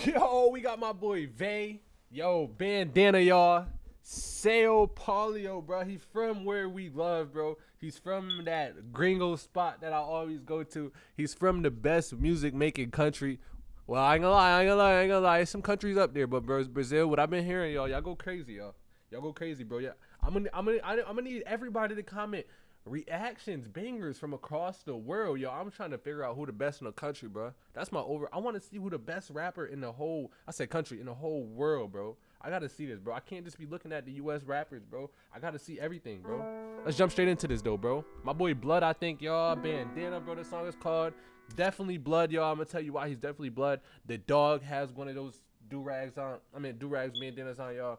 Yo, we got my boy Vay. Yo, bandana, y'all. Sao Paulo, bro. He's from where we love, bro. He's from that gringo spot that I always go to. He's from the best music making country. Well, I ain't gonna lie, I ain't gonna lie, I ain't gonna lie. Some countries up there, but bro, Brazil. What I've been hearing, y'all, y'all go crazy, y'all. Y'all go crazy, bro. Yeah, I'm gonna, I'm gonna, I'm gonna need everybody to comment reactions, bangers from across the world, yo. I'm trying to figure out who the best in the country, bro. That's my over. I want to see who the best rapper in the whole. I said country in the whole world, bro. I gotta see this, bro. I can't just be looking at the U.S. rappers, bro. I gotta see everything, bro. Let's jump straight into this, though, bro. My boy Blood, I think, y'all. Bandana, bro. The song is called Definitely Blood, y'all. I'm gonna tell you why he's definitely Blood. The dog has one of those do rags on. I mean, do rags, bandanas on, y'all.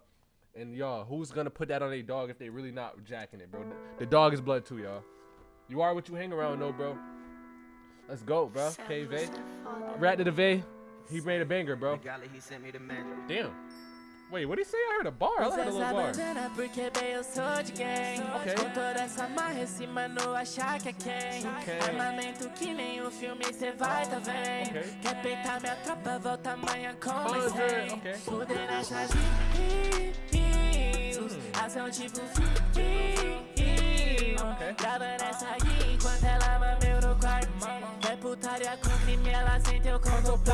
And y'all, who's gonna put that on a dog if they really not jacking it, bro? The dog is blood too, y'all. You are what you hang around, though, bro. Let's go, bro. Okay, Vay. Rat to the V. He made a banger, bro. Damn. Wait, what did he say? I heard a bar. I heard a little bar. porque bem eu Ação tipo Ok. Grava nessa aqui enquanto ela mama no quarto É putaria com crime, ela sem teu conto? Ok.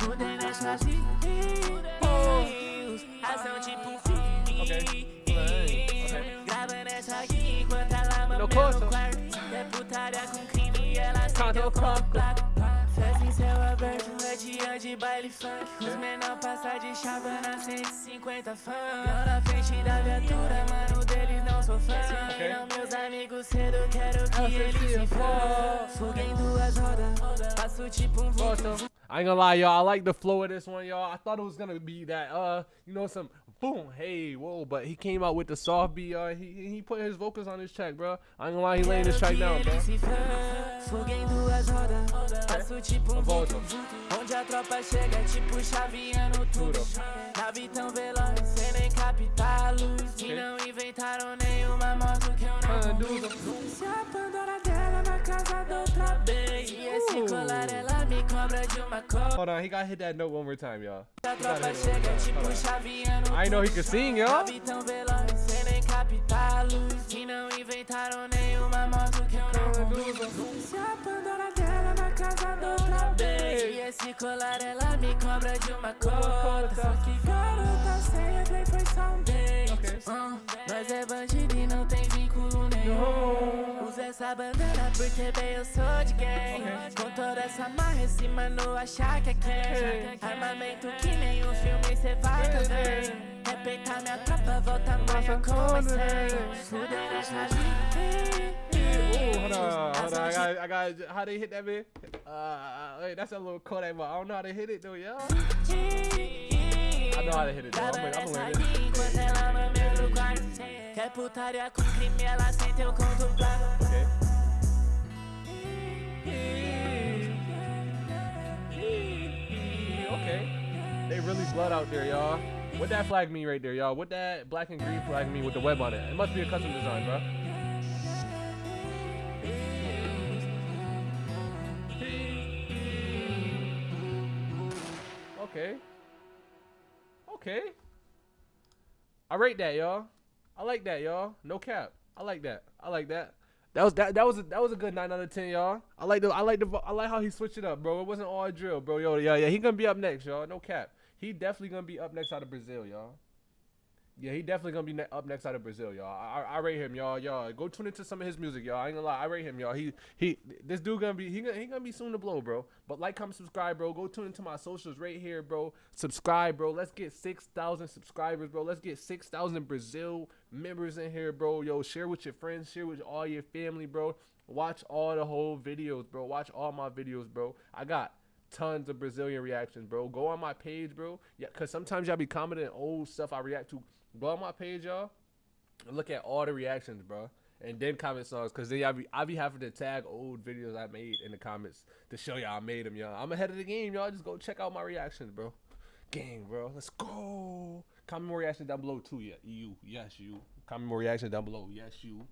Fuder na chave Ação tipo. Grava nessa aqui enquanto ela mama No quarto É putaria com crime e ela sem teu conto? Festa em céu aberto, é dia de baile funk Os menor passa de chavana, 150 fãs Eu na frente da viatura, cedo, quero que Eu eles se que fodam Fuga em duas rodas, passo tipo um vulto I ain't gonna lie, y'all. I like the flow of this one, y'all. I thought it was gonna be that, uh, you know, some boom, hey, whoa, but he came out with the soft beat, uh, he he put his vocals on his track, bro. I ain't gonna lie, he laying this track down, bro. Fuga em duas rodas, passo tipo Volta. Onde a tropa chega, tipo chaveando tudo Tudo. Nave tão cobra de uma. Hold on, he gotta hit that note one more time, y'all. I know he can sing, y'all. esse colar ela me cobra de uma cota Só que garota sempre foi só um date Nós é bandido essa bandana porque bem eu sou de gang Com toda essa marra em cima não achar que é quem Armamento que nem um filme cê vai também Respeitar minha tropa, volta amanhã com mais cem Fuder na chave hold on. I got, I got. How they hit that man? Uh, wait, that's a little Kodak, but I don't know how to hit it though, y'all. I know how to hit it. Though. I'm gonna, I'm gonna learn it. Enquanto ela mama no quarto Quer putaria com crime, ela contemplado Okay. Okay. They really blood out there, y'all. What that flag mean right there, y'all? What that black and green flag mean with the web on it? It must be a custom design, bro. Okay. Okay. I rate that, y'all. I like that, y'all. No cap. I like that. I like that. That was that that was a, that was a good nine out of ten, y'all. I like the I like the I like how he switched it up, bro. It wasn't all drill, bro. Yo, yeah, yeah. He gonna be up next, y'all. No cap. He definitely gonna be up next out of Brazil, y'all. Yeah, he definitely gonna be ne- up next out of Brazil, y'all. I, I, rate him, y'all. Y'all go tune into some of his music, y'all. I ain't gonna lie, I rate him, y'all. He he this dude gonna be he gonna he gonna be soon to blow, bro. But like, comment, subscribe, bro. Go tune into my socials right here, bro. Subscribe, bro. Let's get six thousand subscribers, bro. Let's get six thousand Brazil members in here, bro. Yo, share with your friends, share with all your family, bro. Watch all the whole videos, bro. Watch all my videos, bro. I got tons of Brazilian reactions, bro. Go on my page, bro. Yeah, cause sometimes y'all be commenting old stuff I react to. Go on my page, y'all. Look at all the reactions, bro. And then comment songs, cause then y'all be I be having to tag old videos I made in the comments to show y'all I made them, y'all. I'm ahead of the game, y'all. Just go check out my reactions, bro. Gang, bro. Let's go. Comment more reactions down below too. Yeah, you. Yes, you. Comment more reactions down below. Yes, you.